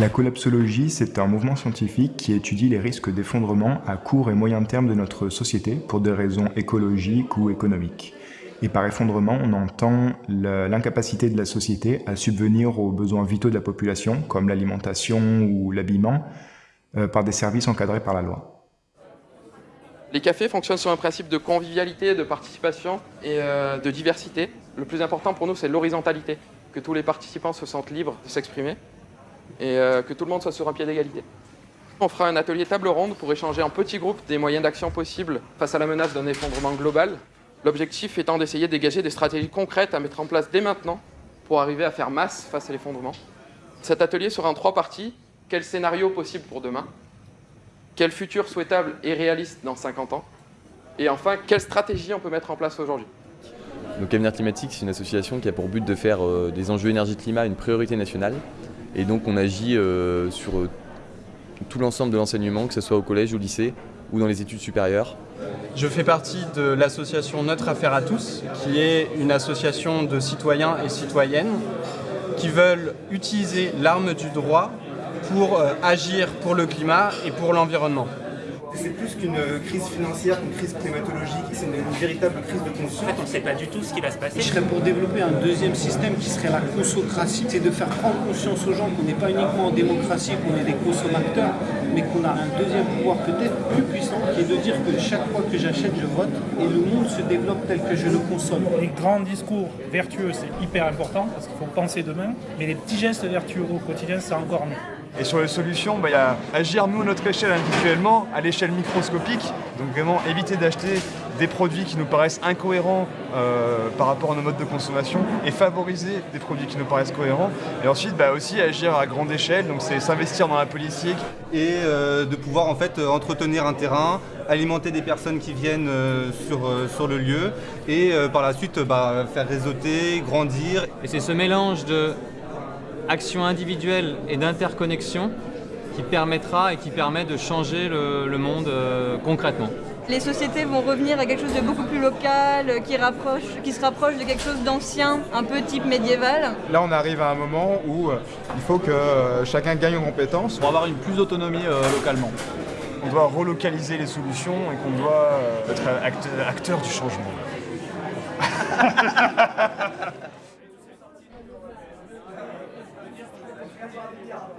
La collapsologie, c'est un mouvement scientifique qui étudie les risques d'effondrement à court et moyen terme de notre société pour des raisons écologiques ou économiques. Et par effondrement, on entend l'incapacité de la société à subvenir aux besoins vitaux de la population, comme l'alimentation ou l'habillement, euh, par des services encadrés par la loi. Les cafés fonctionnent sur un principe de convivialité, de participation et euh, de diversité. Le plus important pour nous, c'est l'horizontalité, que tous les participants se sentent libres de s'exprimer et euh, que tout le monde soit sur un pied d'égalité. On fera un atelier table ronde pour échanger en petits groupes des moyens d'action possibles face à la menace d'un effondrement global. L'objectif étant d'essayer de dégager des stratégies concrètes à mettre en place dès maintenant pour arriver à faire masse face à l'effondrement. Cet atelier sera en trois parties. Quel scénario possible pour demain? Quel futur souhaitable et réaliste dans 50 ans? Et enfin, quelle stratégie on peut mettre en place aujourd'hui? Donc Avenir Climatique, c'est une association qui a pour but de faire euh, des enjeux énergie-climat une priorité nationale. Et donc on agit euh, sur euh, tout l'ensemble de l'enseignement, que ce soit au collège, au lycée ou dans les études supérieures. Je fais partie de l'association Notre Affaire à tous, qui est une association de citoyens et citoyennes qui veulent utiliser l'arme du droit pour euh, agir pour le climat et pour l'environnement. C'est plus qu'une crise financière, qu'une crise climatologique, c'est une, véritable crise de conscience. En fait, on ne sait pas du tout ce qui va se passer. Je serais pour développer un deuxième système qui serait la consocratie, c'est de faire prendre conscience aux gens qu'on n'est pas uniquement en démocratie, qu'on est des consommateurs, mais qu'on a un deuxième pouvoir peut-être plus puissant, qui est de dire que chaque fois que j'achète, je vote, et le monde se développe tel que je le consomme. Les grands discours vertueux, c'est hyper important, parce qu'il faut penser demain, mais les petits gestes vertueux au quotidien, c'est encore mieux. Et sur les solutions, bah, il y a agir nous à notre échelle individuellement, à l'échelle microscopique, donc vraiment éviter d'acheter des produits qui nous paraissent incohérents euh, par rapport à nos modes de consommation et favoriser des produits qui nous paraissent cohérents. Et ensuite bah, aussi agir à grande échelle, donc c'est s'investir dans la politique. Et euh, de pouvoir en fait entretenir un terrain, alimenter des personnes qui viennent euh, sur, sur le lieu et par la suite bah, faire réseauter, grandir. Et c'est ce mélange de action individuelle et d'interconnexion qui permettra et qui permet de changer le, monde euh, concrètement. Les sociétés vont revenir à quelque chose de beaucoup plus local, qui, rapproche, qui se rapproche de quelque chose d'ancien, un peu type médiéval. Là, on arrive à un moment où euh, il faut que euh, chacun gagne en compétences. Pour avoir une plus d'autonomie localement. On doit relocaliser les solutions et qu'on doit être acteur du changement. 不是